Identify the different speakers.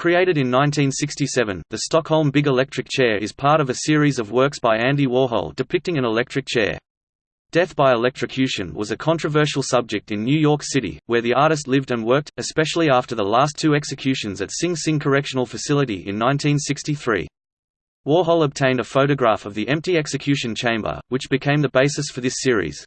Speaker 1: Created in 1967, the Stockholm Big Electric Chair is part of a series of works by Andy Warhol depicting an electric chair. Death by electrocution was a controversial subject in New York City, where the artist lived and worked, especially after the last two executions at Sing Sing Correctional Facility in 1963. Warhol obtained a photograph of the empty execution chamber, which became the basis for this series.